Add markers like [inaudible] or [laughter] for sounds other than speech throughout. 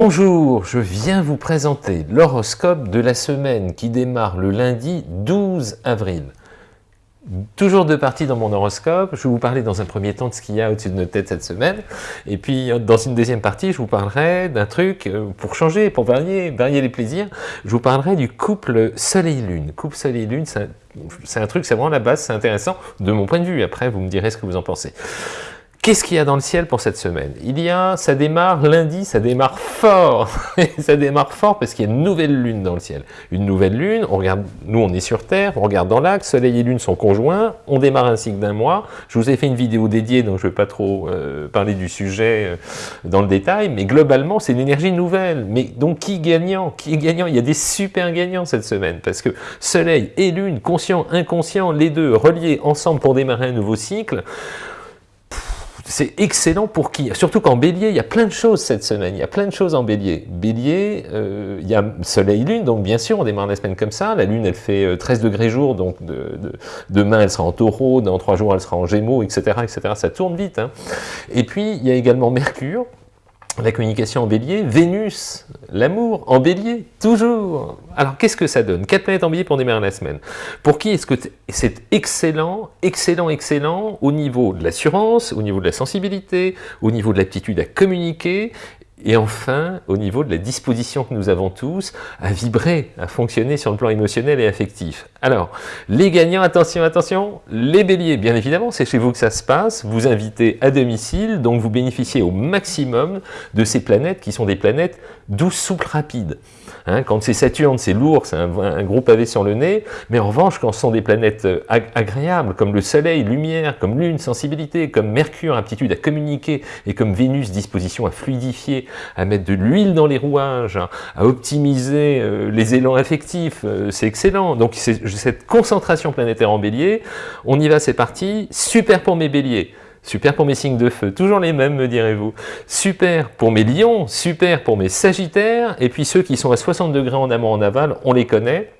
Bonjour, je viens vous présenter l'horoscope de la semaine qui démarre le lundi 12 avril. Toujours deux parties dans mon horoscope, je vais vous parler dans un premier temps de ce qu'il y a au-dessus de nos têtes cette semaine, et puis euh, dans une deuxième partie, je vous parlerai d'un truc euh, pour changer, pour varier, varier les plaisirs, je vous parlerai du couple Soleil-Lune. Couple Soleil-Lune, c'est un, truc, c'est vraiment la base, c'est intéressant de mon point de vue, après vous me direz ce que vous en pensez. Qu'est-ce qu'il y a dans le ciel pour cette semaine? Il y a, ça démarre lundi, ça démarre fort. [laughs] ça démarre fort parce qu'il y a une nouvelle lune dans le ciel. Une nouvelle lune, on regarde, nous on est sur Terre, on regarde dans l'axe, Soleil et Lune sont conjoints, on démarre un cycle d'un mois. Je vous ai fait une vidéo dédiée, donc je ne vais pas trop euh, parler du sujet euh, dans le détail, mais globalement c'est une énergie nouvelle. Mais donc qui gagnant? Qui gagnant? Il y a des super gagnants cette semaine, parce que Soleil et Lune, conscient, inconscient, les deux reliés ensemble pour démarrer un nouveau cycle, c'est excellent pour qui? Surtout qu'en bélier, il y a plein de choses cette semaine, il y a plein de choses en bélier. Bélier, euh, il y a soleil-lune, donc bien sûr, on démarre la semaine comme ça. La lune, elle fait 13 euh, degrés jour, donc demain, elle sera en taureau, dans 3 jours, elle sera en gémeaux, etc. etc. Ça tourne vite. Hein. Et puis, il y a également Mercure, la communication en bélier, Vénus, l'amour en bélier, toujours. Alors qu'est-ce que ça donne? Quatre planètes en bélier pour démarrer la semaine. Pour qui est-ce que c'est excellent, excellent, excellent au niveau de l'assurance, au niveau de la sensibilité, au niveau de l'aptitude à communiquer et enfin, au niveau de la disposition que nous avons tous à vibrer, à fonctionner sur le plan émotionnel et affectif. Alors, les gagnants, attention, attention, les béliers, bien évidemment, c'est chez vous que ça se passe, vous invitez à domicile, donc vous bénéficiez au maximum de ces planètes qui sont des planètes douces, souples, rapides. Hein, quand c'est Saturne, c'est lourd, c'est un, gros pavé sur le nez, mais en revanche, quand ce sont des planètes euh, agréables, comme le Soleil, lumière, comme Lune, sensibilité, comme Mercure, aptitude à communiquer, et comme Vénus, disposition à fluidifier, à mettre de l'huile dans les rouages, hein, à optimiser euh, les élans affectifs, euh, c'est excellent. Donc cette concentration planétaire en bélier, on y va, c'est parti, super pour mes béliers. Super pour mes signes de feu, toujours les mêmes me direz-vous. Super pour mes lions, super pour mes sagittaires, et puis ceux qui sont à 60 degrés en amont en aval, on les connaît.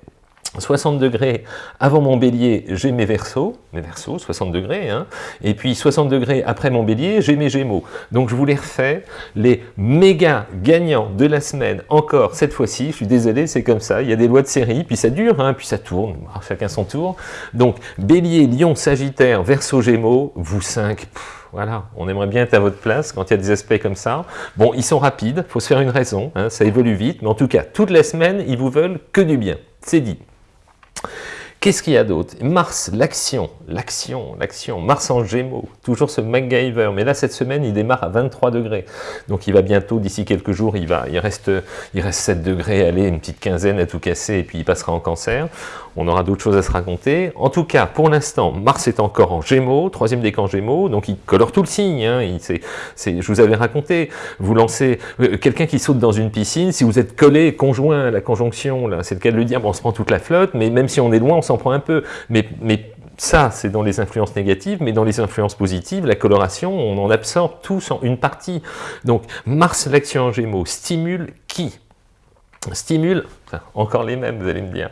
60 degrés avant mon bélier, j'ai mes versos, mes versos, 60 degrés, hein, et puis 60 degrés après mon bélier, j'ai mes gémeaux. Donc je vous les refais, les méga gagnants de la semaine, encore cette fois-ci, je suis désolé, c'est comme ça, il y a des lois de série, puis ça dure, hein, puis ça tourne, chacun son tour. Donc bélier, lion, sagittaire, verso, gémeaux, vous cinq, voilà, on aimerait bien être à votre place quand il y a des aspects comme ça. Bon, ils sont rapides, faut se faire une raison, hein, ça évolue vite, mais en tout cas, toute la semaine, ils vous veulent que du bien. C'est dit. Qu'est-ce qu'il y a d'autre? Mars, l'action, l'action, l'action, Mars en Gémeaux, toujours ce MacGyver, mais là cette semaine il démarre à 23 degrés, donc il va bientôt, d'ici quelques jours, il, va, il, reste, il reste 7 degrés, allez, une petite quinzaine à tout casser, et puis il passera en cancer, on aura d'autres choses à se raconter. En tout cas, pour l'instant, Mars est encore en Gémeaux, troisième décan Gémeaux, donc il colore tout le signe, hein, je vous avais raconté, vous lancez, euh, quelqu'un qui saute dans une piscine, si vous êtes collé, conjoint, la conjonction, c'est le cas de le dire, bon, on se prend toute la flotte, mais même si on est loin, on s'en prend un peu. Mais, mais ça, c'est dans les influences négatives, mais dans les influences positives, la coloration, on en absorbe tous en une partie. Donc, Mars, l'action en Gémeaux, stimule qui? Stimule, [laughs] encore les mêmes, vous allez me dire.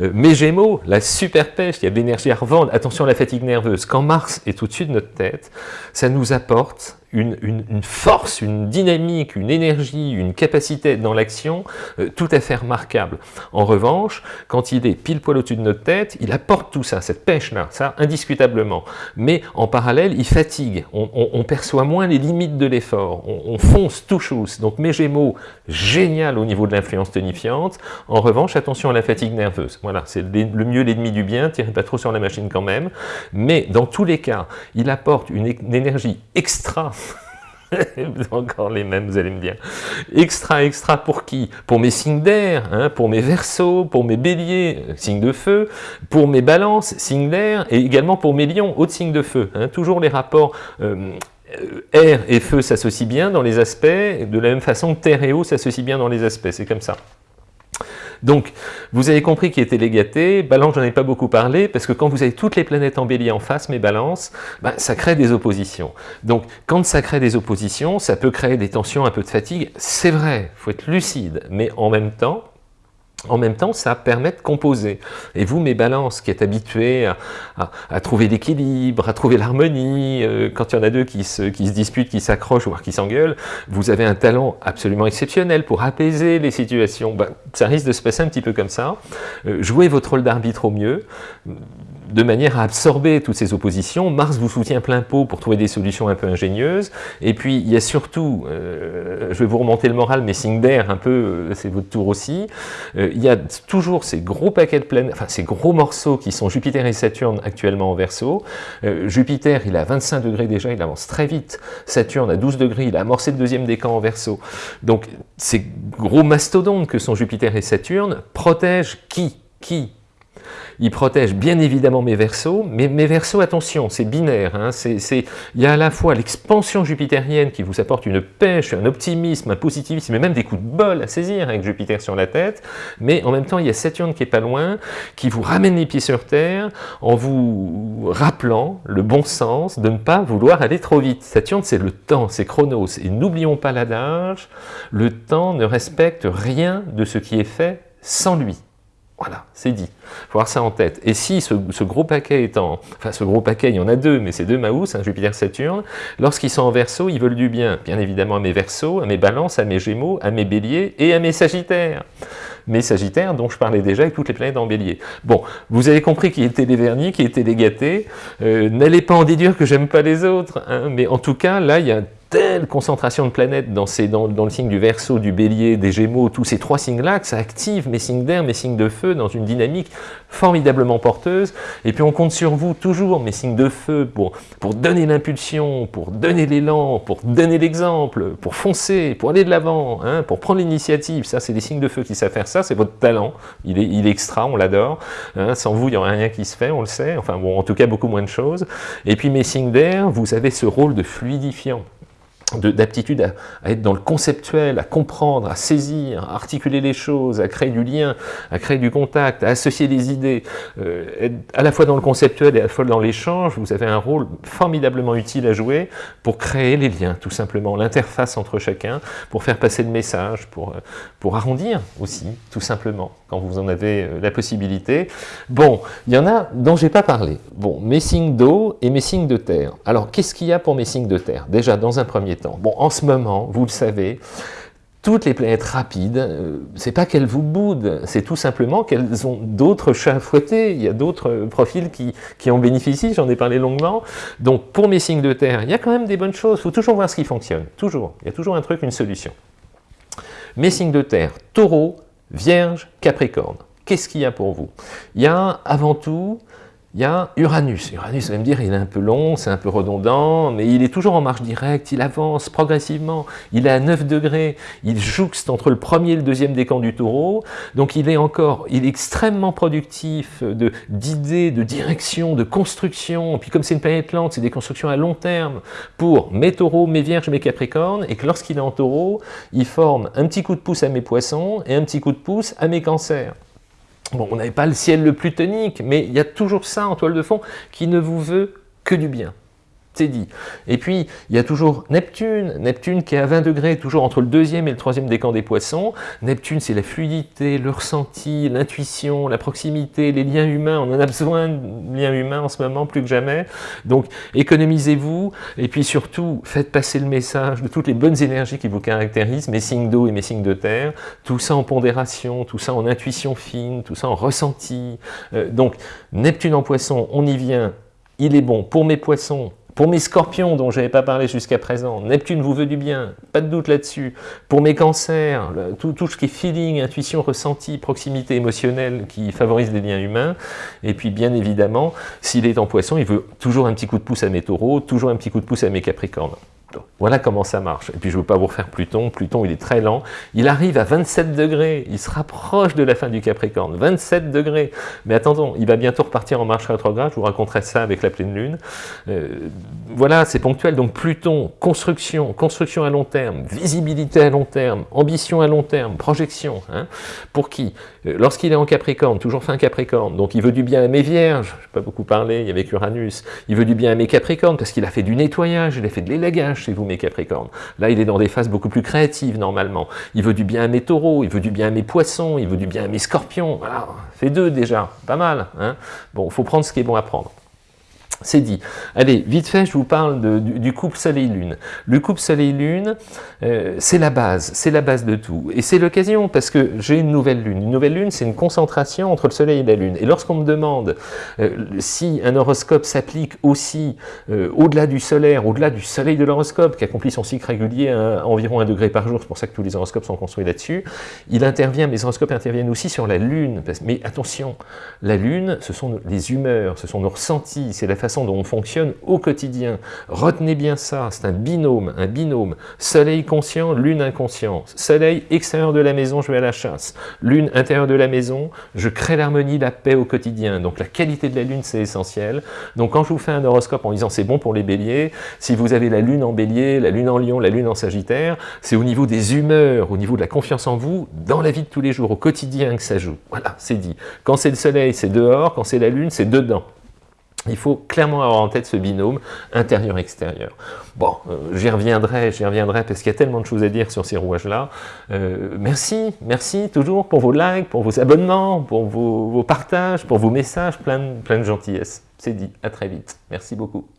Euh, mes Gémeaux, la super pêche, il y a de l'énergie à revendre. Attention à la fatigue nerveuse. Quand Mars est au-dessus de notre tête, ça nous apporte une, force, une dynamique, une énergie, une capacité dans l'action euh, tout à fait remarquable. En revanche, quand il est pile poil au-dessus de notre tête, il apporte tout ça, cette pêche-là, ça indiscutablement. Mais en parallèle, il fatigue, on, perçoit moins les limites de l'effort, on, fonce tout chose. Donc mes Gémeaux, génial au niveau de l'influence tonifiante. En revanche, attention à la fatigue nerveuse. Voilà, c'est le mieux l'ennemi du bien, tirez pas trop sur la machine quand même. Mais dans tous les cas, il apporte une énergie extra [laughs] encore les mêmes, vous allez me dire. Extra, extra pour qui? Pour mes signes d'air, hein, pour mes versos, pour mes béliers, euh, signes de feu, pour mes balances, signes d'air, et également pour mes lions, autres signes de feu. Hein. toujours les rapports euh, air et feu s'associent bien dans les aspects, de la même façon terre et eau s'associent bien dans les aspects, c'est comme ça. Donc, vous avez compris qui était légaté, balance, j'en ai pas beaucoup parlé, parce que quand vous avez toutes les planètes en bélier en face, mes balances, ben, ça crée des oppositions. Donc, quand ça crée des oppositions, ça peut créer des tensions, un peu de fatigue, c'est vrai, faut être lucide, mais en même temps, en même temps, ça permet de composer. Et vous, mes balances, qui êtes habitués à, trouver l'équilibre, à trouver l'harmonie, euh, quand il y en a deux qui se, disputent, qui s'accrochent, voire qui s'engueulent, vous avez un talent absolument exceptionnel pour apaiser les situations. Ben, ça risque de se passer un petit peu comme ça. Euh, jouez votre rôle d'arbitre au mieux de manière à absorber toutes ces oppositions. Mars vous soutient plein pot pour trouver des solutions un peu ingénieuses. Et puis, il y a surtout, euh, je vais vous remonter le moral, mais signe d'air, un peu, euh, c'est votre tour aussi, euh, il y a toujours ces gros paquets de planètes, enfin ces gros morceaux qui sont Jupiter et Saturne actuellement en Verseau. Jupiter, il à 25 degrés déjà, il avance très vite. Saturne à 12 degrés, il a amorcé le deuxième décan en Verseau. Donc, ces gros mastodontes que sont Jupiter et Saturne protègent qui? Qui? Il protège bien évidemment mes versos, mais mes versos, attention, c'est binaire. Hein, il y a à la fois l'expansion jupitérienne qui vous apporte une pêche, un optimisme, un positivisme, mais même des coups de bol à saisir avec Jupiter sur la tête, mais en même temps, il y a Saturne qui est pas loin, qui vous ramène les pieds sur Terre en vous rappelant le bon sens de ne pas vouloir aller trop vite. Saturne, c'est le temps, c'est Chronos, et n'oublions pas l'adage, le temps ne respecte rien de ce qui est fait sans lui. Voilà, c'est dit. Faut avoir ça en tête. Et si ce, gros paquet est en... Enfin, ce gros paquet, il y en a deux, mais c'est deux Maus, Jupiter-Saturne, lorsqu'ils sont en verso, ils veulent du bien, bien évidemment à mes versos, à mes balances, à mes gémeaux, à mes béliers et à mes sagittaires. Mes sagittaires, dont je parlais déjà avec toutes les planètes en bélier. Bon, vous avez compris qui étaient les vernis, qui étaient les gâtés. Euh, n'allez pas en déduire que j'aime pas les autres, hein, mais en tout cas, là, il y a telle concentration de planètes dans, ces, le signe du Verseau, du Bélier, des Gémeaux, tous ces trois signes-là, que ça active mes signes d'air, mes signes de feu dans une dynamique formidablement porteuse. Et puis on compte sur vous toujours, mes signes de feu, pour, donner l'impulsion, pour donner l'élan, pour donner l'exemple, pour foncer, pour aller de l'avant, hein, pour prendre l'initiative. Ça, c'est des signes de feu qui savent faire ça, c'est votre talent. Il est, il extra, on l'adore. Hein. Sans vous, il n'y aurait rien qui se fait, on le sait. Enfin bon, en tout cas, beaucoup moins de choses. Et puis mes signes d'air, vous avez ce rôle de fluidifiant d'aptitude à, être dans le conceptuel, à comprendre, à saisir, à articuler les choses, à créer du lien, à créer du contact, à associer des idées, euh, à la fois dans le conceptuel et à la fois dans l'échange, vous avez un rôle formidablement utile à jouer pour créer les liens, tout simplement, l'interface entre chacun, pour faire passer le message, pour, euh, pour arrondir aussi, tout simplement, quand vous en avez euh, la possibilité. Bon, il y en a dont j'ai pas parlé. Bon, mes signes d'eau et mes signes de terre. Alors, qu'est-ce qu'il y a pour mes signes de terre? Déjà, dans un premier temps, Bon, en ce moment, vous le savez, toutes les planètes rapides, euh, c'est pas qu'elles vous boudent, c'est tout simplement qu'elles ont d'autres chats fouettés, il y a d'autres profils qui, qui, en bénéficient, j'en ai parlé longuement. Donc pour mes signes de terre, il y a quand même des bonnes choses, il faut toujours voir ce qui fonctionne, toujours. Il y a toujours un truc, une solution. Mes signes de terre, taureau, vierge, capricorne. Qu'est-ce qu'il y a pour vous? Il y a avant tout il y a Uranus. Uranus, vous allez me dire, il est un peu long, c'est un peu redondant, mais il est toujours en marche directe, il avance progressivement, il est à 9 degrés, il jouxte entre le premier et le deuxième décan du taureau, donc il est encore, il est extrêmement productif d'idées, de, de direction, de construction, puis comme c'est une planète lente, c'est des constructions à long terme pour mes taureaux, mes vierges, mes capricornes, et que lorsqu'il est en taureau, il forme un petit coup de pouce à mes poissons et un petit coup de pouce à mes cancers. Bon, on n'avait pas le ciel le plus tonique, mais il y a toujours ça en toile de fond qui ne vous veut que du bien c'est dit. Et puis, il y a toujours Neptune, Neptune qui est à 20 degrés, toujours entre le deuxième et le troisième décan des poissons. Neptune, c'est la fluidité, le ressenti, l'intuition, la proximité, les liens humains. On en a besoin de liens humains en ce moment, plus que jamais. Donc, économisez-vous, et puis surtout, faites passer le message de toutes les bonnes énergies qui vous caractérisent, mes signes d'eau et mes signes de terre, tout ça en pondération, tout ça en intuition fine, tout ça en ressenti. Euh, donc, Neptune en poisson, on y vient, il est bon pour mes poissons, pour mes scorpions dont je n'avais pas parlé jusqu'à présent, Neptune vous veut du bien, pas de doute là-dessus. Pour mes cancers, tout, tout, ce qui est feeling, intuition, ressenti, proximité émotionnelle qui favorise les liens humains. Et puis bien évidemment, s'il est en poisson, il veut toujours un petit coup de pouce à mes taureaux, toujours un petit coup de pouce à mes capricornes. Voilà comment ça marche. Et puis je ne veux pas vous refaire Pluton. Pluton, il est très lent. Il arrive à 27 degrés. Il se rapproche de la fin du Capricorne. 27 degrés. Mais attendons, il va bientôt repartir en marche rétrograde. Je vous raconterai ça avec la pleine lune. Euh, voilà, c'est ponctuel. Donc Pluton, construction, construction à long terme, visibilité à long terme, ambition à long terme, projection. Hein. Pour qui? Lorsqu'il est en Capricorne, toujours fin Capricorne, donc il veut du bien à mes vierges, je pas beaucoup parlé, il y avait Uranus, il veut du bien à mes Capricornes, parce qu'il a fait du nettoyage, il a fait de l'élagage chez vous mes Capricornes. Là, il est dans des phases beaucoup plus créatives normalement. Il veut du bien à mes taureaux, il veut du bien à mes poissons, il veut du bien à mes scorpions, voilà, fait deux déjà, pas mal. Hein bon, faut prendre ce qui est bon à prendre. C'est dit. Allez, vite fait, je vous parle du, couple Soleil-Lune. Le couple Soleil-Lune, euh, c'est la base, c'est la base de tout. Et c'est l'occasion, parce que j'ai une nouvelle Lune. Une nouvelle Lune, c'est une concentration entre le Soleil et la Lune. Et lorsqu'on me demande euh, si un horoscope s'applique aussi euh, au-delà du solaire, au-delà du Soleil de l'horoscope, qui accomplit son cycle régulier à environ un degré par jour, c'est pour ça que tous les horoscopes sont construits là-dessus, il intervient, les horoscopes interviennent aussi sur la Lune. Mais attention, la Lune, ce sont les humeurs, ce sont nos ressentis, c'est la façon dont on fonctionne au quotidien. Retenez bien ça, c'est un binôme, un binôme. Soleil conscient, lune inconscient. Soleil extérieur de la maison, je vais à la chasse. Lune intérieur de la maison, je crée l'harmonie, la paix au quotidien. Donc la qualité de la lune, c'est essentiel. Donc quand je vous fais un horoscope en disant c'est bon pour les béliers, si vous avez la lune en bélier, la lune en lion, la lune en sagittaire, c'est au niveau des humeurs, au niveau de la confiance en vous, dans la vie de tous les jours, au quotidien que ça joue. Voilà, c'est dit. Quand c'est le soleil, c'est dehors, quand c'est la lune, c'est dedans. Il faut clairement avoir en tête ce binôme intérieur-extérieur. Bon, euh, j'y reviendrai, j'y reviendrai parce qu'il y a tellement de choses à dire sur ces rouages-là. Euh, merci, merci toujours pour vos likes, pour vos abonnements, pour vos, partages, pour vos messages, plein plein de gentillesse. C'est dit, à très vite. Merci beaucoup.